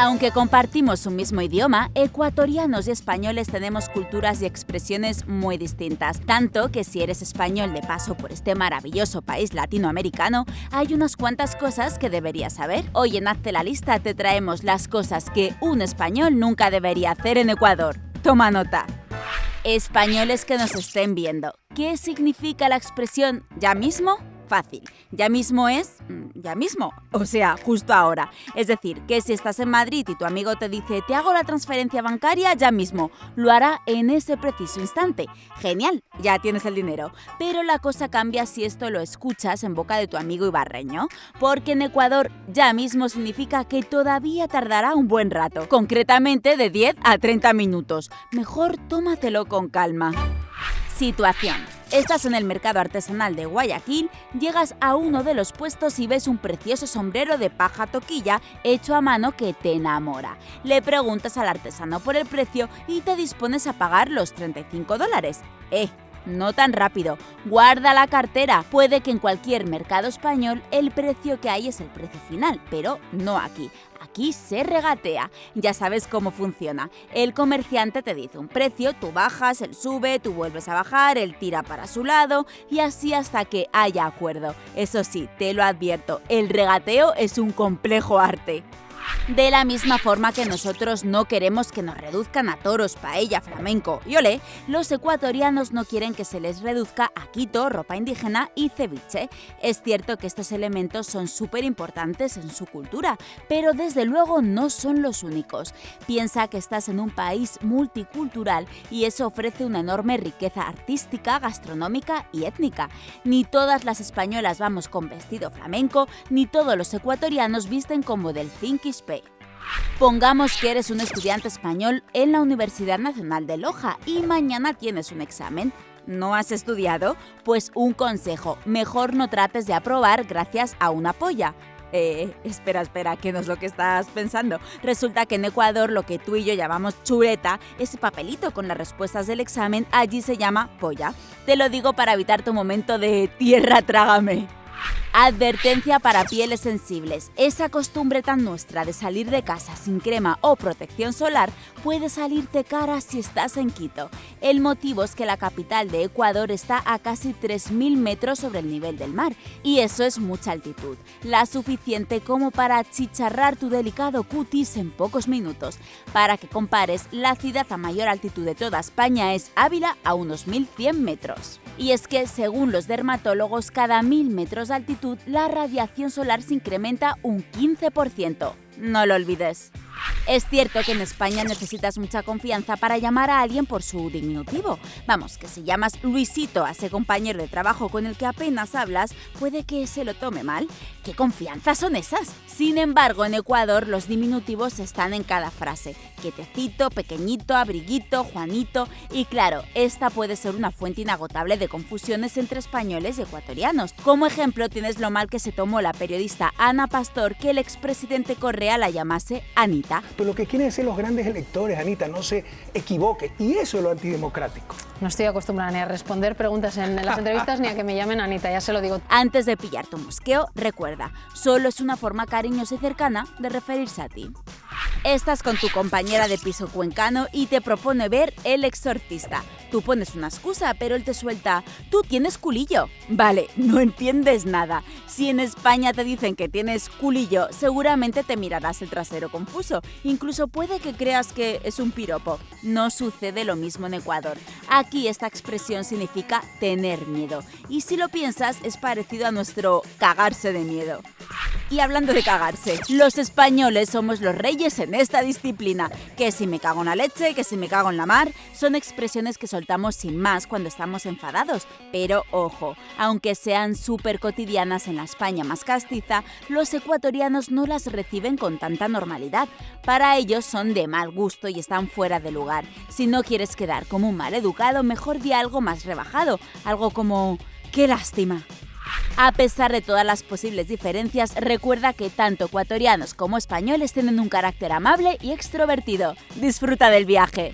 Aunque compartimos un mismo idioma, ecuatorianos y españoles tenemos culturas y expresiones muy distintas, tanto que si eres español de paso por este maravilloso país latinoamericano, hay unas cuantas cosas que deberías saber. Hoy en Hazte la Lista te traemos las cosas que un español nunca debería hacer en Ecuador. Toma nota. Españoles que nos estén viendo, ¿qué significa la expresión ya mismo? Fácil. Ya mismo es mm, ya mismo, o sea, justo ahora. Es decir, que si estás en Madrid y tu amigo te dice te hago la transferencia bancaria ya mismo, lo hará en ese preciso instante. Genial, ya tienes el dinero. Pero la cosa cambia si esto lo escuchas en boca de tu amigo ibarreño, porque en Ecuador ya mismo significa que todavía tardará un buen rato, concretamente de 10 a 30 minutos. Mejor tómatelo con calma. Situación. Estás en el mercado artesanal de Guayaquil, llegas a uno de los puestos y ves un precioso sombrero de paja toquilla hecho a mano que te enamora. Le preguntas al artesano por el precio y te dispones a pagar los 35 dólares. ¡Eh! No tan rápido. Guarda la cartera. Puede que en cualquier mercado español el precio que hay es el precio final, pero no aquí. Aquí se regatea. Ya sabes cómo funciona. El comerciante te dice un precio, tú bajas, él sube, tú vuelves a bajar, él tira para su lado y así hasta que haya acuerdo. Eso sí, te lo advierto, el regateo es un complejo arte. De la misma forma que nosotros no queremos que nos reduzcan a toros, paella, flamenco y olé, los ecuatorianos no quieren que se les reduzca a quito, ropa indígena y ceviche. Es cierto que estos elementos son súper importantes en su cultura, pero desde luego no son los únicos. Piensa que estás en un país multicultural y eso ofrece una enorme riqueza artística, gastronómica y étnica. Ni todas las españolas vamos con vestido flamenco, ni todos los ecuatorianos visten como del Pongamos que eres un estudiante español en la Universidad Nacional de Loja y mañana tienes un examen. ¿No has estudiado? Pues un consejo, mejor no trates de aprobar gracias a una polla. Eh, espera, espera, ¿qué no es lo que estás pensando? Resulta que en Ecuador lo que tú y yo llamamos chuleta, ese papelito con las respuestas del examen, allí se llama polla. Te lo digo para evitar tu momento de tierra trágame. Advertencia para pieles sensibles. Esa costumbre tan nuestra de salir de casa sin crema o protección solar puede salirte cara si estás en Quito. El motivo es que la capital de Ecuador está a casi 3.000 metros sobre el nivel del mar y eso es mucha altitud, la suficiente como para achicharrar tu delicado cutis en pocos minutos. Para que compares, la ciudad a mayor altitud de toda España es Ávila a unos 1.100 metros. Y es que, según los dermatólogos, cada 1.000 metros de altitud la radiación solar se incrementa un 15%. No lo olvides. Es cierto que en España necesitas mucha confianza para llamar a alguien por su diminutivo. Vamos, que si llamas Luisito a ese compañero de trabajo con el que apenas hablas, puede que se lo tome mal. ¿Qué confianza son esas? Sin embargo, en Ecuador los diminutivos están en cada frase. Quietecito, pequeñito, abriguito, Juanito. Y claro, esta puede ser una fuente inagotable de confusiones entre españoles y ecuatorianos. Como ejemplo tienes lo mal que se tomó la periodista Ana Pastor que el expresidente Correa la llamase Anita. Pero lo que quieren decir los grandes electores, Anita, no se equivoque. Y eso es lo antidemocrático. No estoy acostumbrada ni a responder preguntas en las entrevistas ni a que me llamen Anita, ya se lo digo. Antes de pillar tu mosqueo, recuerda, solo es una forma cariñosa y cercana de referirse a ti. Estás con tu compañera de piso cuencano y te propone ver El Exorcista. Tú pones una excusa, pero él te suelta, tú tienes culillo. Vale, no entiendes nada. Si en España te dicen que tienes culillo, seguramente te mirarás el trasero confuso. Incluso puede que creas que es un piropo. No sucede lo mismo en Ecuador. Aquí esta expresión significa tener miedo. Y si lo piensas, es parecido a nuestro cagarse de miedo. Y hablando de cagarse, los españoles somos los reyes en esta disciplina. Que si me cago en la leche, que si me cago en la mar, son expresiones que soltamos sin más cuando estamos enfadados. Pero ojo, aunque sean súper cotidianas en la España más castiza, los ecuatorianos no las reciben con tanta normalidad. Para ellos son de mal gusto y están fuera de lugar. Si no quieres quedar como un mal educado, mejor di algo más rebajado, algo como... ¡Qué lástima! A pesar de todas las posibles diferencias, recuerda que tanto ecuatorianos como españoles tienen un carácter amable y extrovertido. Disfruta del viaje.